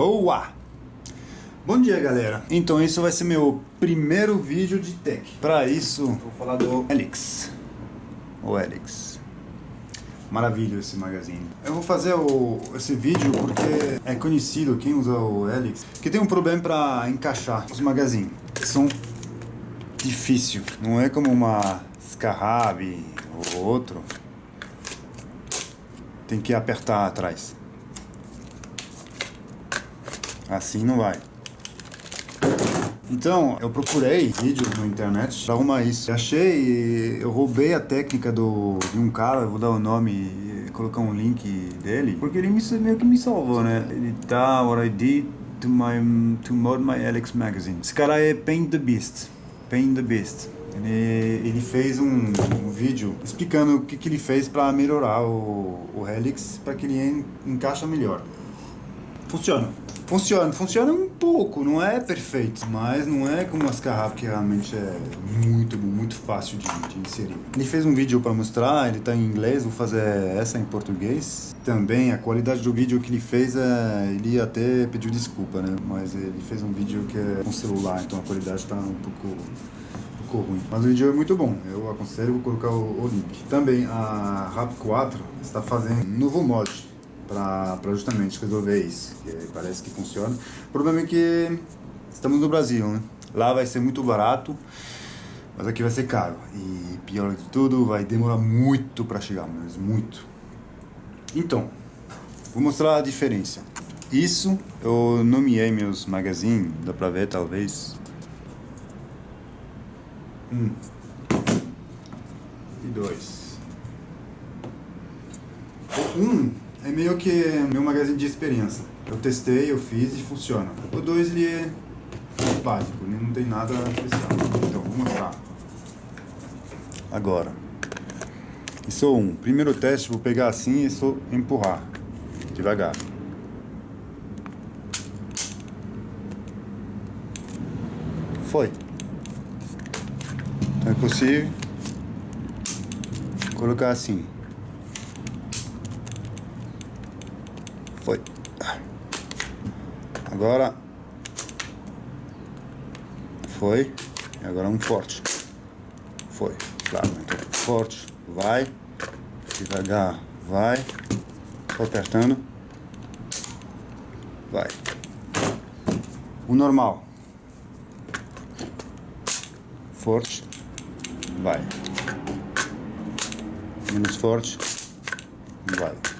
Boa! Bom dia galera, então esse vai ser meu primeiro vídeo de tech. Para isso, vou falar do Helix O Helix Maravilha esse magazine. Eu vou fazer o, esse vídeo porque é conhecido, quem usa o Helix Que tem um problema para encaixar os magazines São difícil, não é como uma Scarab ou outro. Tem que apertar atrás Assim não vai. Então, eu procurei vídeos na internet para arrumar isso. Achei, eu roubei a técnica do, de um cara, vou dar o nome colocar um link dele, porque ele me, meio que me salvou, né? Ele tá, what I did to, my, to mod my Alex magazine. Esse cara é Paint the Beast. Paint the Beast. Ele, ele fez um, um, vídeo explicando o que, que ele fez para melhorar o, o Helix para que ele en, encaixa melhor. Funciona. Funciona, funciona um pouco, não é perfeito, mas não é como as carrapas que realmente é muito muito fácil de, de inserir. Ele fez um vídeo para mostrar, ele está em inglês, vou fazer essa em português. Também a qualidade do vídeo que ele fez, é, ele até pediu desculpa, né? Mas ele fez um vídeo que é com celular, então a qualidade está um pouco ruim. Mas o vídeo é muito bom, eu aconselho, vou colocar o, o link. Também a RAP 4 está fazendo um novo mod para justamente resolver isso, que parece que funciona. O problema é que estamos no Brasil, né? Lá vai ser muito barato, mas aqui vai ser caro. E pior de tudo, vai demorar muito para chegar, mas muito. Então, vou mostrar a diferença. Isso, eu nomeei meus magazines, dá pra ver talvez. Um. E dois. Um é meio que meu magazine de experiência. Eu testei, eu fiz e funciona. O 2 ele é básico, ele não tem nada especial. Então, vou mostrar. Agora. Isso é um. Primeiro teste, vou pegar assim e só empurrar. Devagar. Foi. Então é possível colocar assim. Foi. Agora. Foi. E agora um forte. Foi. Claro, então forte. Vai. Devagar. Vai. Só apertando. Vai. O normal. Forte. Vai. Menos forte. Vai.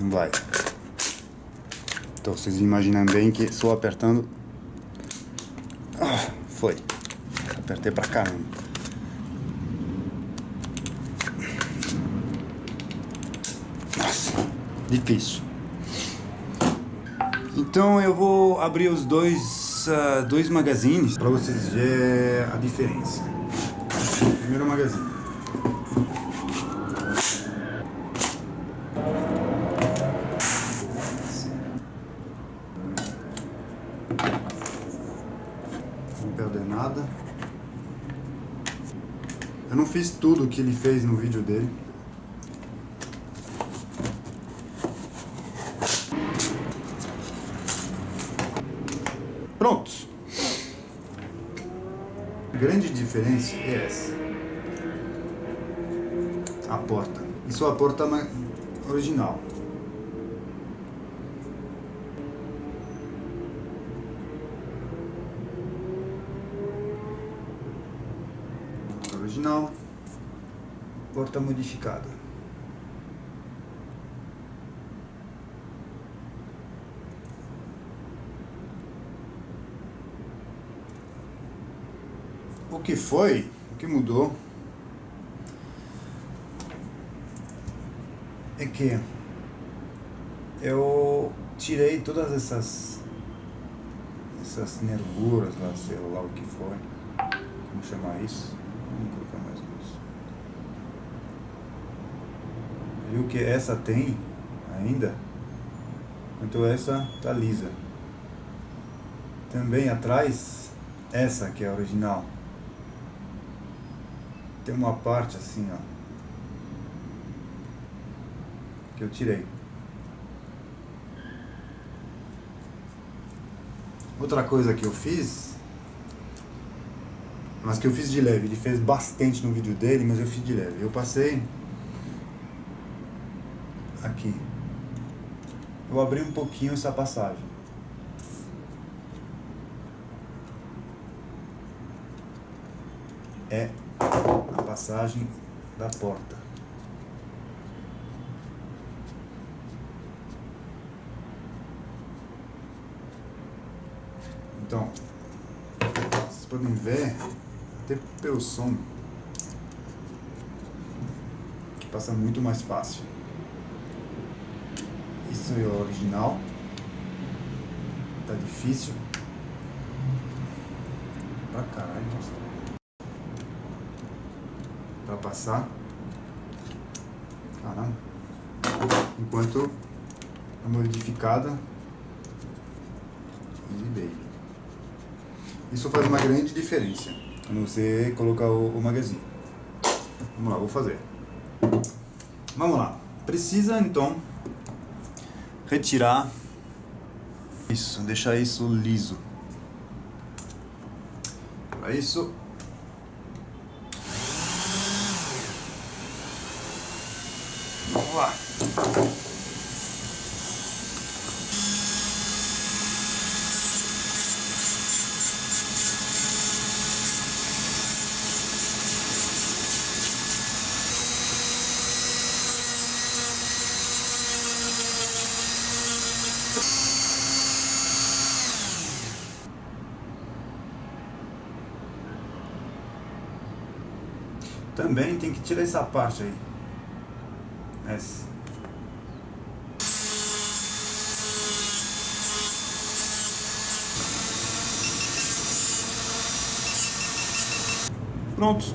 Não vai. Então vocês imaginam bem que só apertando... Ah, foi. Apertei pra caramba. Nossa, difícil. Então eu vou abrir os dois, uh, dois magazines para vocês verem a diferença. Primeiro magazine. perder nada. Eu não fiz tudo o que ele fez no vídeo dele. Pronto. A grande diferença é essa. A porta. Isso é a porta original, porta modificada. O que foi, o que mudou, é que eu tirei todas essas essas nervuras lá, sei lá o que foi, como chamar isso, Vamos colocar mais luz. viu que essa tem ainda? Então essa tá lisa. Também atrás essa que é a original. Tem uma parte assim ó que eu tirei. Outra coisa que eu fiz mas que eu fiz de leve ele fez bastante no vídeo dele mas eu fiz de leve. Eu passei aqui. Eu abri um pouquinho essa passagem. É a passagem da porta. Então, vocês podem ver, até pelo som, que passa muito mais fácil. Isso é o original. Tá difícil. Pra caralho, nossa. Pra passar. Caramba. Enquanto a modificada Easy Baby. Isso faz uma grande diferença quando você colocar o, o magazine. Vamos lá, vou fazer. Vamos lá. Precisa então retirar isso, deixar isso liso. Para isso Vamos lá. Também tem que tirar essa parte aí. Essa. Pronto.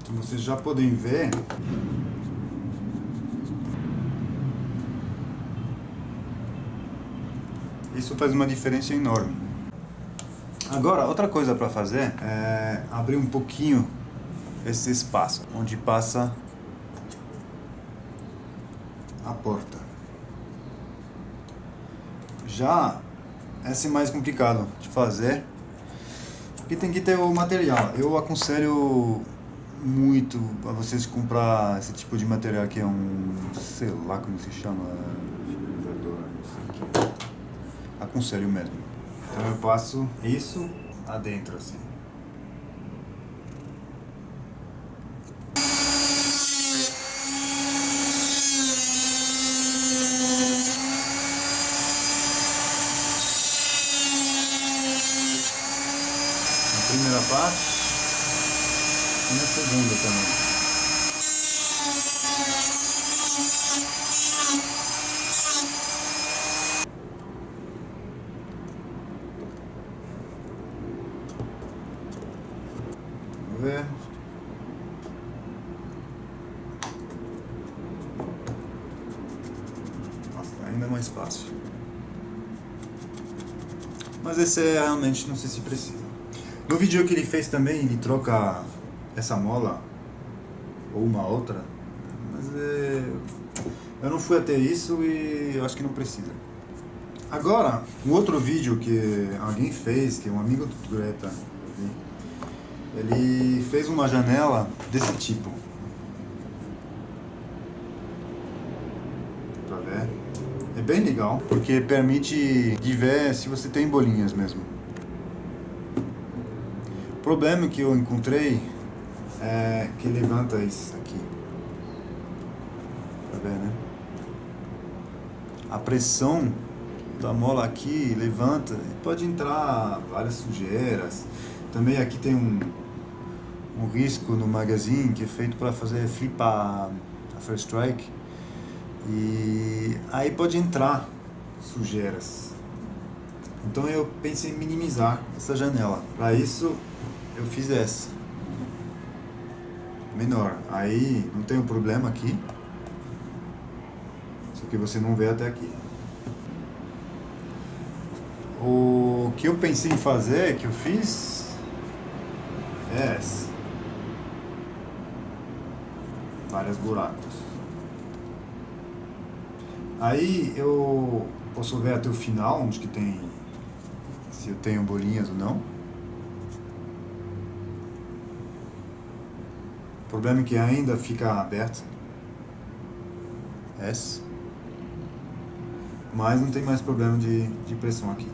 Então vocês já podem ver Isso faz uma diferença enorme. Agora, outra coisa para fazer é abrir um pouquinho esse espaço onde passa a porta. Já esse é mais complicado de fazer, porque tem que ter o material. Eu aconselho muito a vocês comprar esse tipo de material que é um, sei lá como se chama, aconselho mesmo. Então eu passo isso adentro assim. Na primeira parte e na segunda também. Ver. Nossa, ainda mais fácil. Mas esse é realmente, não sei se precisa. No vídeo que ele fez também, ele troca essa mola ou uma outra. Mas é... eu não fui até isso e eu acho que não precisa. Agora, um outro vídeo que alguém fez, que um amigo do Tureta, ele fez uma janela desse tipo. Pra ver. É bem legal, porque permite de ver se você tem bolinhas mesmo. O problema que eu encontrei é que levanta isso aqui. Tá vendo, né? A pressão da mola aqui levanta e pode entrar várias sujeiras. Também aqui tem um, um risco no magazine que é feito para fazer flipar a first strike e aí pode entrar sujeiras. Então eu pensei em minimizar essa janela. Para isso eu fiz essa. Menor. Aí não tem um problema aqui. Só que você não vê até aqui. O que eu pensei em fazer, que eu fiz, é essa. Vários buracos. Aí eu posso ver até o final, onde que tem se eu tenho bolinhas ou não. O problema é que ainda fica aberto. S. Mas não tem mais problema de, de pressão aqui.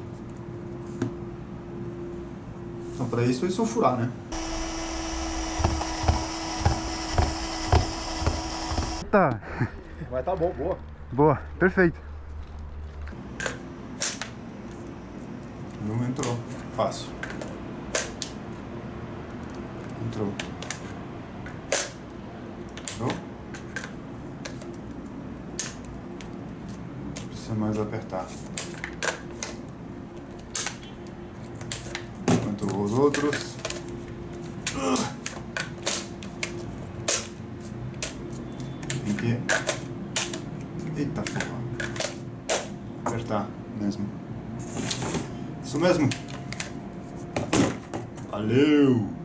Então para isso é só furar, né? Tá. Vai tá bom, boa. Boa, perfeito. Não entrou. Fácil. Entrou. Entrou? Precisa mais apertar. Enquanto os outros. Tem que. Eita porra. Apertar mesmo. Mesmo. Valeu!